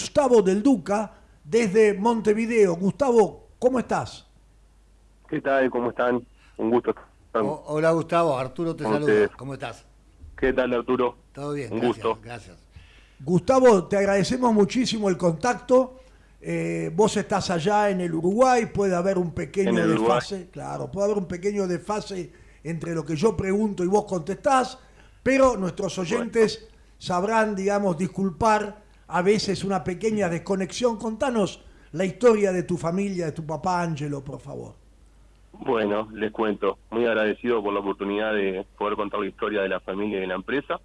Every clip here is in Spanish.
Gustavo del Duca desde Montevideo. Gustavo, ¿cómo estás? ¿Qué tal? ¿Cómo están? Un gusto. hola Gustavo, Arturo te saluda. ¿Cómo estás? ¿Qué tal Arturo? Todo bien, Un gracias, gusto. Gracias. Gustavo, te agradecemos muchísimo el contacto. Eh, vos estás allá en el Uruguay, puede haber un pequeño desfase, claro, puede haber un pequeño desfase entre lo que yo pregunto y vos contestás, pero nuestros oyentes sabrán, digamos, disculpar a veces una pequeña desconexión. Contanos la historia de tu familia, de tu papá Ángelo, por favor. Bueno, les cuento. Muy agradecido por la oportunidad de poder contar la historia de la familia y de la empresa.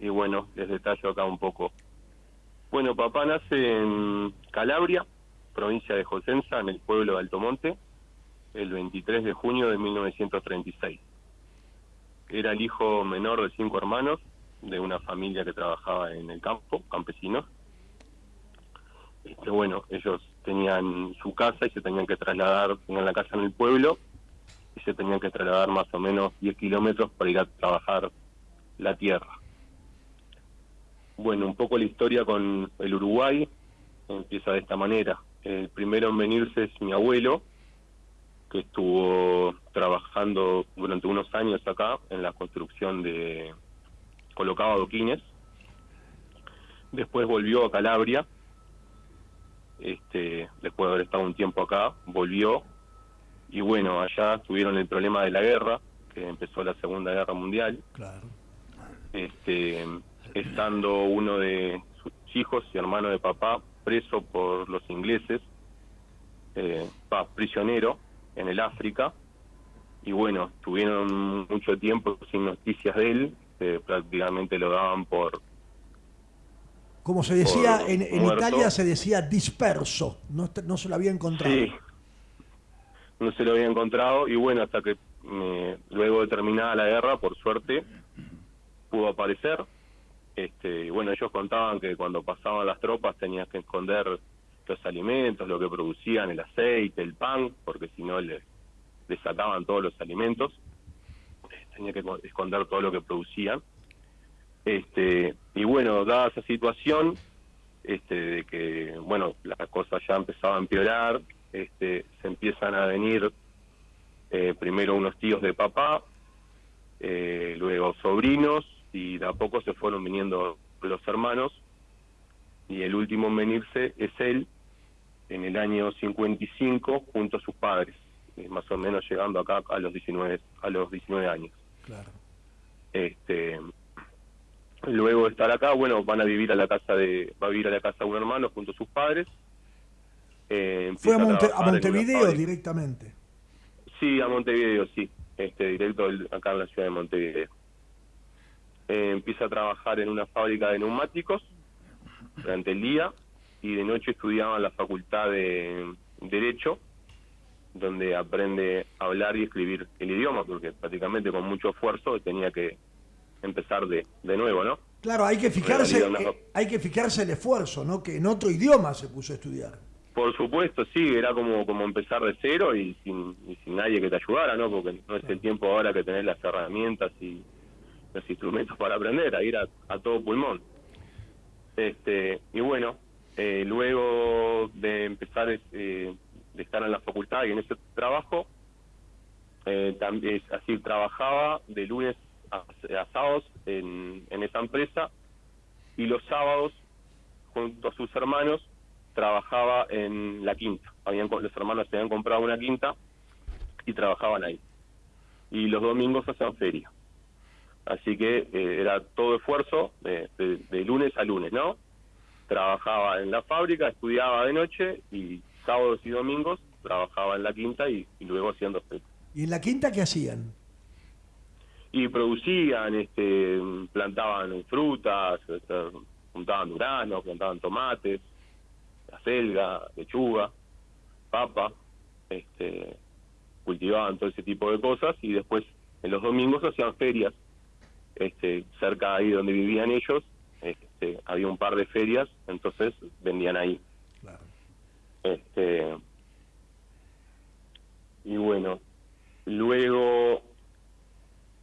Y bueno, les detallo acá un poco. Bueno, papá nace en Calabria, provincia de Josensa, en el pueblo de Altomonte, el 23 de junio de 1936. Era el hijo menor de cinco hermanos de una familia que trabajaba en el campo, campesinos. Este, bueno, ellos tenían su casa y se tenían que trasladar, tenían la casa en el pueblo y se tenían que trasladar más o menos 10 kilómetros para ir a trabajar la tierra. Bueno, un poco la historia con el Uruguay empieza de esta manera. El primero en venirse es mi abuelo, que estuvo trabajando durante unos años acá en la construcción de colocaba adoquines. Después volvió a Calabria, este, después de haber estado un tiempo acá, volvió. Y bueno, allá tuvieron el problema de la guerra, que empezó la Segunda Guerra Mundial. Claro. Este, estando uno de sus hijos y hermano de papá preso por los ingleses, eh, prisionero en el África, y bueno, tuvieron mucho tiempo sin noticias de él, prácticamente lo daban por... Como se decía, en, Italia se decía disperso, no, no se lo había encontrado. Sí, no se lo había encontrado y bueno, hasta que luego de terminada la guerra, por suerte, pudo aparecer. Este, y bueno, ellos contaban que cuando pasaban las tropas tenías que esconder los alimentos, lo que producían, el aceite, el pan, porque si no les, les sacaban todos los alimentos tenía que esconder todo lo que producían. Este, y bueno, dada esa situación, este, de que, bueno, las cosas ya empezaban a empeorar, este, se empiezan a venir eh, primero unos tíos de papá, eh, luego sobrinos, y de a poco se fueron viniendo los hermanos, y el último en venirse es él, en el año 55, junto a sus padres, más o menos llegando acá a los 19, a los 19 años. Claro. Este, luego de estar acá, bueno, van a vivir a la casa de, va a vivir a la casa de un hermano junto a sus padres. Eh, Fue a, Montevideo directamente. Sí, a Montevideo, sí. Este, directo acá en la ciudad de Montevideo. Eh, empieza a trabajar en una fábrica de neumáticos durante el día y de noche estudiaba en la facultad de Derecho donde aprende a hablar y escribir el idioma, porque prácticamente con mucho esfuerzo tenía que empezar de, de nuevo, ¿no? Claro, hay que fijarse, eh, hay que fijarse el esfuerzo, ¿no? Que en otro idioma se puso a estudiar. Por supuesto, sí, era como, como empezar de cero y sin, sin nadie que te ayudara, ¿no? Porque no es el tiempo ahora que tenés las herramientas y los instrumentos para aprender, a ir a, todo pulmón. Este, y bueno, eh, luego de empezar eh, de estar en la facultad y en ese trabajo. Eh, también, así trabajaba de lunes a, sábados en, esa empresa y los sábados, junto a sus hermanos, trabajaba en la quinta. Habían, los hermanos se habían comprado una quinta y trabajaban ahí. Y los domingos hacían feria. Así que eh, era todo esfuerzo de, de, lunes a lunes, ¿no? Trabajaba en la fábrica, estudiaba de noche y sábados y domingos trabajaba en la quinta y, luego haciendo ¿Y en la quinta qué hacían? Y producían, este, plantaban frutas, juntaban duranos, plantaban tomates, la selga, lechuga, papa, este, cultivaban todo ese tipo de cosas y después en los domingos hacían ferias este, cerca ahí donde vivían ellos, este, había un par de ferias, entonces vendían ahí. Este, y bueno, luego...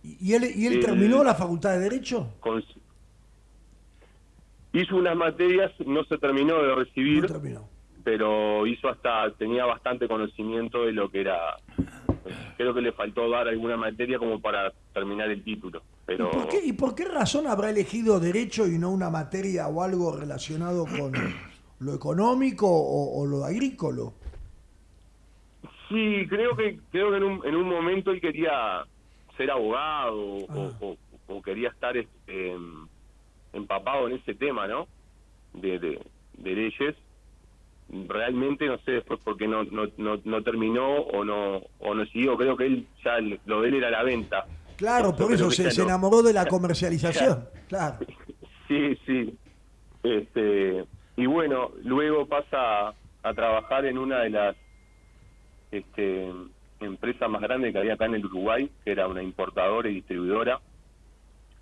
¿Y él, y él terminó la facultad de Derecho? hizo unas materias, no se terminó de recibir, pero hizo hasta, tenía bastante conocimiento de lo que era, creo que le faltó dar alguna materia como para terminar el título. Pero... ¿Y, por qué, ¿Y por qué razón habrá elegido derecho y no una materia o algo relacionado con lo económico o, lo agrícola? Sí, creo que creo que en un, en un momento él quería ser abogado o, ah. quería estar este, empapado en ese tema, ¿no? De, de, leyes. Realmente no sé después por qué no, no, no, terminó o no o no siguió. Creo que él ya lo de él era la venta. Claro, por eso se, se, enamoró de la comercialización. claro. Sí, sí. Este, y bueno, luego pasa a trabajar en una de las este, empresas más grandes que había acá en el Uruguay, que era una importadora y distribuidora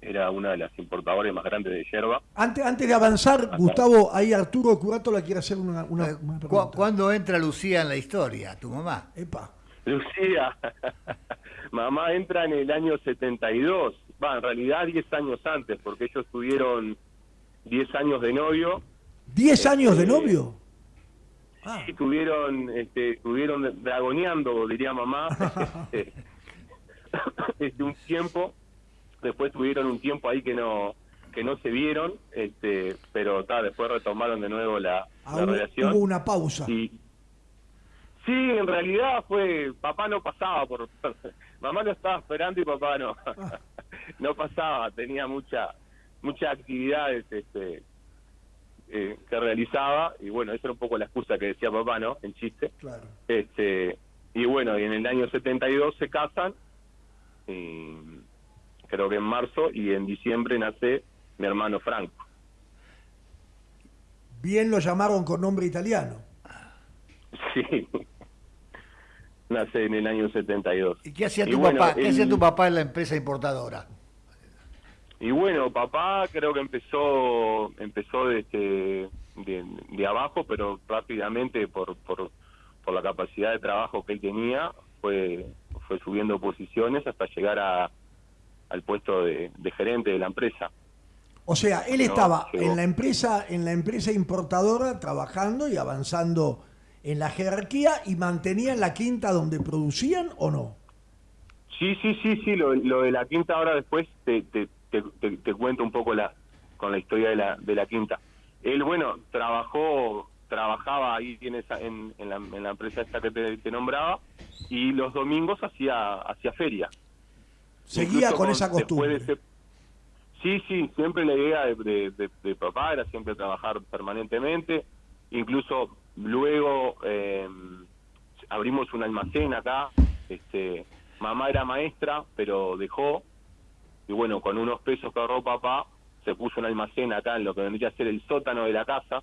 era una de las importadoras más grandes de yerba. Antes, antes de avanzar, Gustavo, ahí Arturo Curato le quiere hacer una, una, eh, pregunta. ¿Cuándo entra Lucía en la historia, tu mamá? Epa. Lucía, mamá entra en el año 72, va, en realidad 10 años antes, porque ellos tuvieron 10 años de novio. ¿10 años de este, novio? Ah. Sí, tuvieron, este, estuvieron dragoneando, diría mamá, este, este, un tiempo después tuvieron un tiempo ahí que no que no se vieron, este, pero ta, después retomaron de nuevo la, ah, relación. Hubo una pausa. Y, sí, en realidad fue, papá no pasaba por, mamá lo estaba esperando y papá no, ah. no pasaba, tenía mucha, muchas actividades, este, eh, que realizaba y bueno, esa era un poco la excusa que decía papá, ¿no? En chiste. Claro. Este, y bueno, y en el año 72 se casan y creo que en marzo, y en diciembre nace mi hermano Franco. Bien lo llamaron con nombre italiano. Sí. Nace en el año 72. ¿Y qué hacía tu papá? ¿Qué hacía tu papá en la empresa importadora? Y bueno, papá creo que empezó empezó de, este, de, abajo, pero rápidamente por, por, por la capacidad de trabajo que él tenía, fue, fue subiendo posiciones hasta llegar a, al puesto de, gerente de la empresa. O sea, él estaba en la empresa, en la empresa importadora trabajando y avanzando en la jerarquía y mantenía la quinta donde producían o no? Sí, sí, sí, sí, lo, de la quinta ahora después te, te, te, cuento un poco la con la historia de la, de la quinta. Él, bueno, trabajó, trabajaba ahí en, en, la, en la empresa esta que te, nombraba y los domingos hacía, hacía feria. Seguía con, esa costumbre. sí, sí, siempre la idea de, papá era siempre trabajar permanentemente. Incluso luego eh, abrimos un almacén acá. Este, mamá era maestra, pero dejó. Y bueno, con unos pesos que ahorró papá, se puso un almacén acá en lo que vendría a ser el sótano de la casa,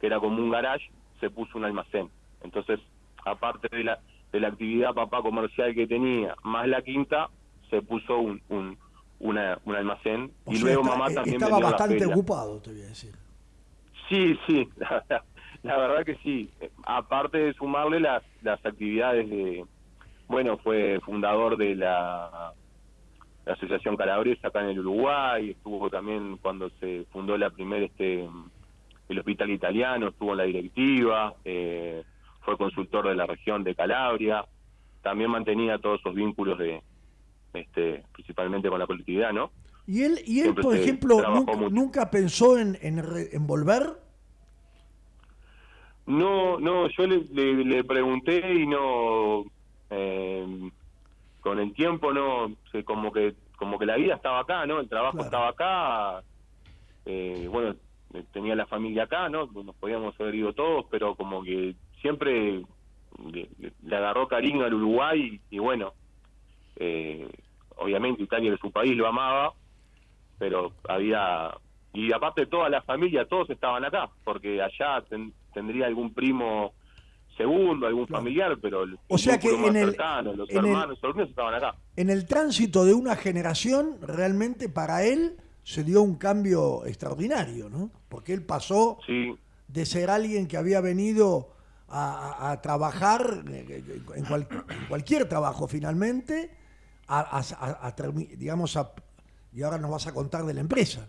que era como un garage, se puso un almacén. Entonces, aparte de la, de la actividad papá comercial que tenía, más la quinta, se puso un, un, un almacén. Y luego mamá eh, también estaba bastante ocupado te voy a decir. Sí sí la, verdad que sí. Aparte de sumarle las las actividades de bueno fue fundador de la, asociación calabresa acá en el Uruguay estuvo también cuando se fundó la primera este el hospital italiano estuvo en la directiva eh, fue consultor de la región de Calabria también mantenía todos esos vínculos de este, principalmente con la colectividad, ¿no? ¿Y él, y él por ejemplo, nunca, pensó en, en, volver? No, no, yo le, pregunté y no, eh, con el tiempo no, como que como que la vida estaba acá, ¿no? El trabajo estaba acá, eh, bueno, tenía la familia acá, ¿no? Nos podíamos haber ido todos, pero como que siempre le, agarró cariño al Uruguay y, y bueno, eh, obviamente Italia de su país lo amaba, pero había y aparte toda la familia, todos estaban acá, porque allá tendría algún primo segundo, algún familiar, pero o sea que en el, los hermanos, estaban acá. En el tránsito de una generación, realmente para él se dio un cambio extraordinario, ¿no? Porque él pasó de ser alguien que había venido a, trabajar eh, en cualquier trabajo finalmente, a, digamos, a, y ahora nos vas a contar de la empresa.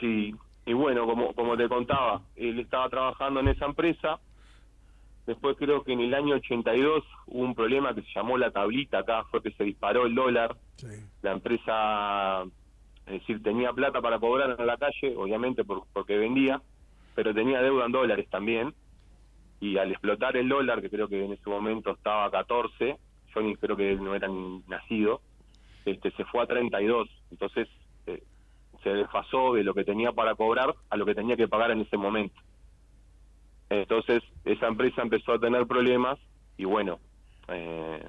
Sí, y bueno, como, como te contaba, él estaba trabajando en esa empresa. Después creo que en el año 82 hubo un problema que se llamó la tablita acá, fue que se disparó el dólar. La empresa, es decir, tenía plata para cobrar en la calle, obviamente porque vendía, pero tenía deuda en dólares también. Y al explotar el dólar, que creo que en ese momento estaba a 14, yo ni creo que no era ni nacido, este, se fue a 32. Entonces eh, se desfasó de lo que tenía para cobrar a lo que tenía que pagar en ese momento. Entonces esa empresa empezó a tener problemas y bueno, eh,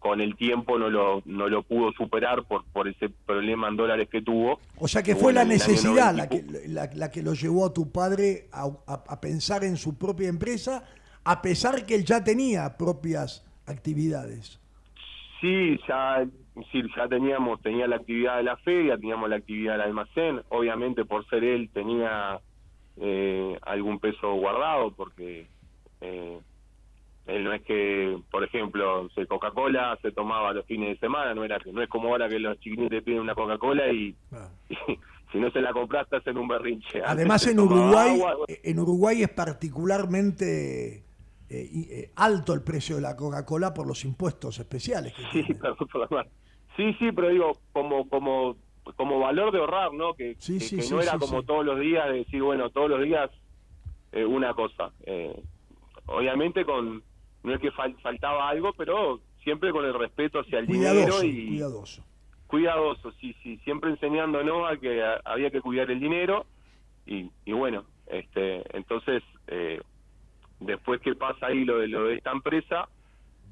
con el tiempo no lo, no lo pudo superar por, por ese problema en dólares que tuvo. O sea que fue la necesidad la que, la, que lo llevó a tu padre a, a, pensar en su propia empresa, a pesar que él ya tenía propias actividades. Sí, ya, sí, ya teníamos, tenía la actividad de la feria, teníamos la actividad del almacén, obviamente por ser él tenía eh, algún peso guardado, porque eh, él no es que, por ejemplo, Coca-Cola se tomaba los fines de semana, no era no es como ahora que los chiquinitos te piden una Coca-Cola y, si no se la compraste en un berrinche. Además en Uruguay, en Uruguay es particularmente eh, eh, alto el precio de la Coca-Cola por los impuestos especiales. sí, sí, sí, pero digo, como, como, como valor de ahorrar, ¿no? Que, no era como todos los días, de decir, bueno, todos los días eh, una cosa. obviamente con no es que faltaba algo, pero siempre con el respeto hacia el dinero y cuidadoso. Cuidadoso, sí, sí, siempre enseñándonos a que había que cuidar el dinero y, y bueno, este, entonces eh, Después que pasa ahí lo de, lo de esta empresa,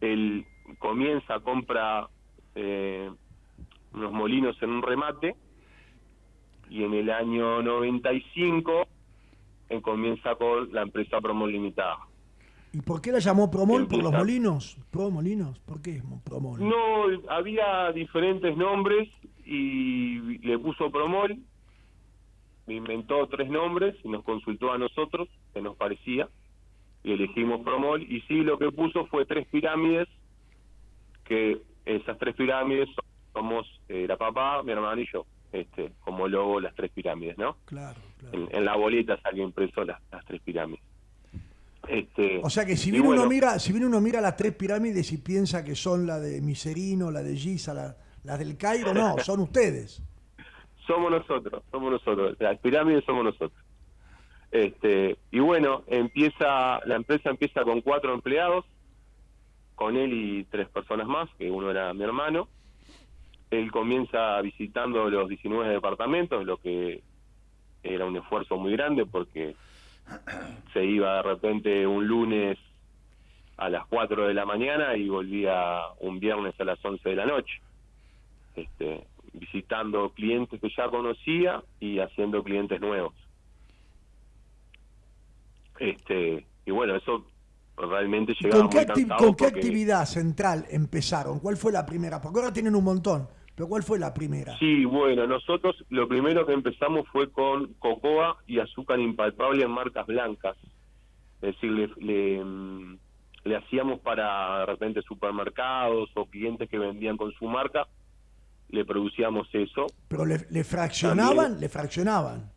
él comienza, compra eh, unos molinos en un remate y en el año 95 él comienza con la empresa Promol Limitada. ¿Y por qué la llamó Promol? ¿Por los molinos? ¿Pro Molinos? ¿Por qué Promol? No, había diferentes nombres y le puso Promol, inventó tres nombres y nos consultó a nosotros, que nos parecía y elegimos Promol y sí lo que puso fue tres pirámides que esas tres pirámides somos eh, la papá, mi hermano y yo este como logo las tres pirámides no claro, claro. En, la boleta salió impreso las, las tres pirámides. Este, o sea que si bien uno mira si bien uno mira las tres pirámides y piensa que son la de Miserino la de Giza la, las del Cairo no son ustedes. Somos nosotros somos nosotros. Las pirámides somos nosotros. Este, y bueno, empieza la empresa empieza con cuatro empleados, con él y tres personas más, que uno era mi hermano. Él comienza visitando los 19 departamentos, lo que era un esfuerzo muy grande porque se iba de repente un lunes a las 4 de la mañana y volvía un viernes a las 11 de la noche. Este, visitando clientes que ya conocía y haciendo clientes nuevos. Este, y bueno, eso realmente llegaba ¿Con qué, ¿con qué actividad central empezaron? ¿Cuál fue la primera? Porque ahora tienen un montón, pero ¿cuál fue la primera? Sí, bueno, nosotros lo primero que empezamos fue con cocoa y azúcar impalpable en marcas blancas. Es decir, le, le, mm, hacíamos para de repente supermercados o clientes que vendían con su marca, le producíamos eso. ¿Pero le, le fraccionaban? ¿Le fraccionaban?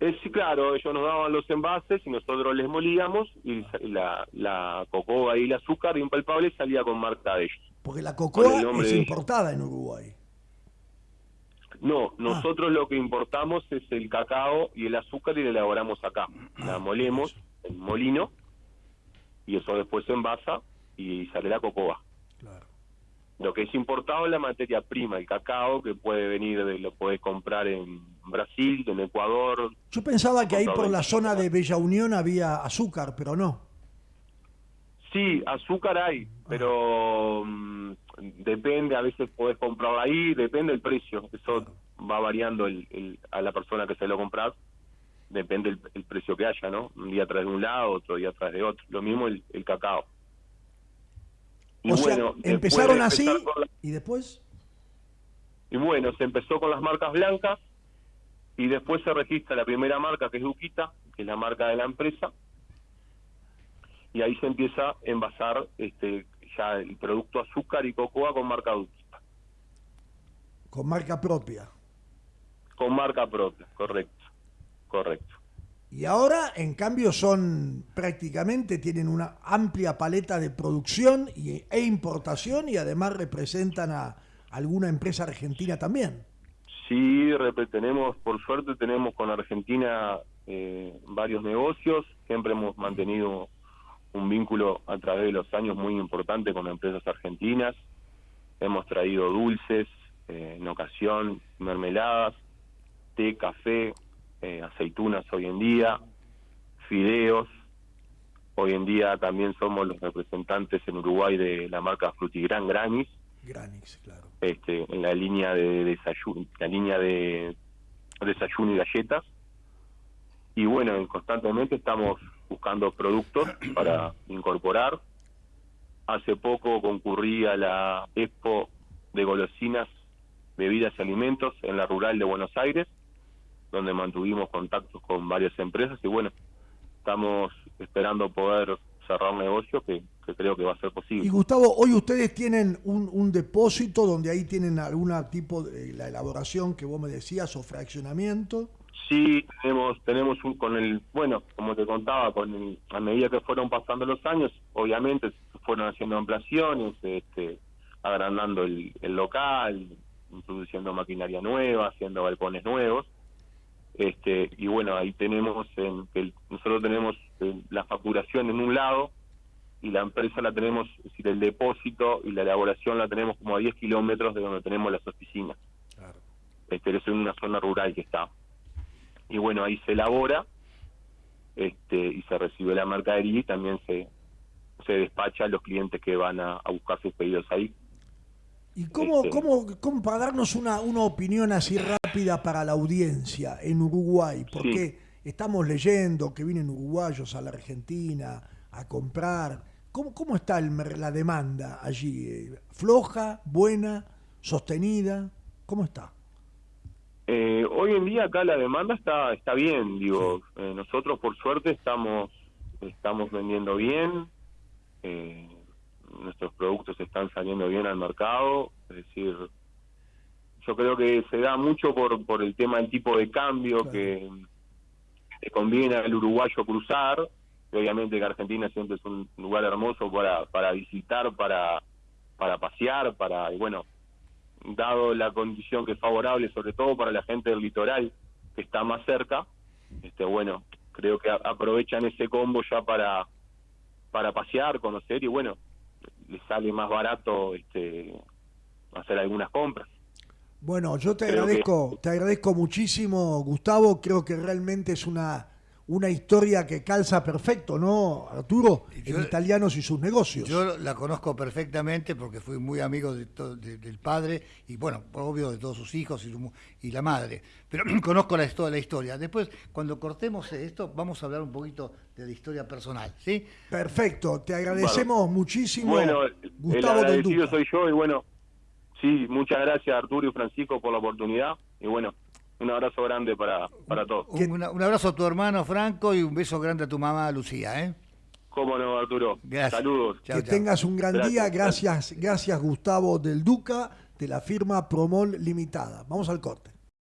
sí, claro, ellos nos daban los envases y nosotros les molíamos y la, la cocoa y el azúcar impalpable salía con marca de ellos. Porque la cocoa es importada en Uruguay. No, ah. nosotros lo que importamos es el cacao y el azúcar y la elaboramos acá. La ah, molemos en molino y eso después se envasa y sale la cocoa. Claro. Lo que es importado es la materia prima, el cacao, que puede venir, de, lo puedes comprar en Brasil, en Ecuador. Yo pensaba que ahí por la zona de Bella Unión había azúcar, pero no. Sí, azúcar hay, pero mm, depende, a veces podés comprarlo ahí, depende del precio. Eso va variando el, a la persona que se lo compras, depende el, precio que haya, ¿no? Un día tras de un lado, otro día tras de otro. Lo mismo el cacao o sea, empezaron así y después. Y bueno, se empezó con las marcas blancas y después se registra la primera marca que es Duquita, que es la marca de la empresa, y ahí se empieza a envasar este, ya el producto azúcar y cocoa con marca Duquita. Con marca propia. Con marca propia, correcto. Correcto. Y ahora, en cambio, son prácticamente, tienen una amplia paleta de producción y, e importación y además representan a alguna empresa argentina también. Sí, tenemos, por suerte tenemos con Argentina eh, varios negocios, siempre hemos mantenido un vínculo a través de los años muy importante con empresas argentinas, hemos traído dulces, eh, en ocasión mermeladas, té, café, eh, aceitunas hoy en día, fideos. Hoy en día también somos los representantes en Uruguay de la marca Frutigran Granis. Granis, claro. Este, en la línea de desayuno, la línea de desayuno y galletas. Y bueno, constantemente estamos buscando productos para incorporar. Hace poco concurrí a la Expo de golosinas, bebidas y alimentos en la rural de Buenos Aires donde mantuvimos contactos con varias empresas y bueno, estamos esperando poder cerrar un negocio que, creo que va a ser posible. Y Gustavo, hoy ustedes tienen un, depósito donde ahí tienen algún tipo de la elaboración que vos me decías o fraccionamiento. Sí, tenemos tenemos un con el bueno, como te contaba, con a medida que fueron pasando los años, obviamente se fueron haciendo ampliaciones, este, agrandando el, el local, introduciendo maquinaria nueva, haciendo balcones nuevos este, y bueno, ahí tenemos, en, el, nosotros tenemos eh, la facturación en un lado y la empresa la tenemos, es decir, el depósito y la elaboración la tenemos como a 10 kilómetros de donde tenemos las oficinas. Claro. Este, es en una zona rural que está. Y bueno, ahí se elabora este, y se recibe la mercadería y también se, se despacha a los clientes que van a buscar sus pedidos ahí. ¿Y cómo, este, cómo, cómo, para darnos una, una opinión así rápida para la audiencia en Uruguay? Porque estamos leyendo que vienen uruguayos a la Argentina a comprar. ¿Cómo, cómo está el, la demanda allí? ¿Floja, buena, sostenida? ¿Cómo está? Eh, hoy en día acá la demanda está está bien, digo, eh, nosotros por suerte estamos estamos vendiendo bien, eh, nuestros productos están saliendo bien al mercado, es decir, yo creo que se da mucho por, por el tema del tipo de cambio que le conviene al uruguayo cruzar, obviamente que Argentina siempre es un lugar hermoso para, para visitar, para, para pasear, para, y bueno, dado la condición que es favorable, sobre todo para la gente del litoral que está más cerca, este bueno, creo que aprovechan ese combo ya para para pasear, conocer y bueno, le sale más barato este, hacer algunas compras. Bueno, yo te agradezco, te agradezco muchísimo, Gustavo. Creo que realmente es una una historia que calza perfecto, ¿no, Arturo? en italianos y sus negocios. Yo la conozco perfectamente porque fui muy amigo de del padre y, bueno, obvio, de todos sus hijos y, y la madre. Pero conozco la, toda la historia. Después, cuando cortemos esto, vamos a hablar un poquito de la historia personal, ¿sí? Perfecto. Te agradecemos muchísimo, bueno, Gustavo el agradecido soy yo y, bueno, sí, muchas gracias, Arturo y Francisco, por la oportunidad. Y, bueno, un abrazo grande para, para todos. Un, abrazo a tu hermano Franco y un beso grande a tu mamá Lucía, ¿eh? Cómo no, Arturo. Saludos. que tengas un gran día. Gracias, gracias Gustavo del Duca de la firma Promol Limitada. Vamos al corte.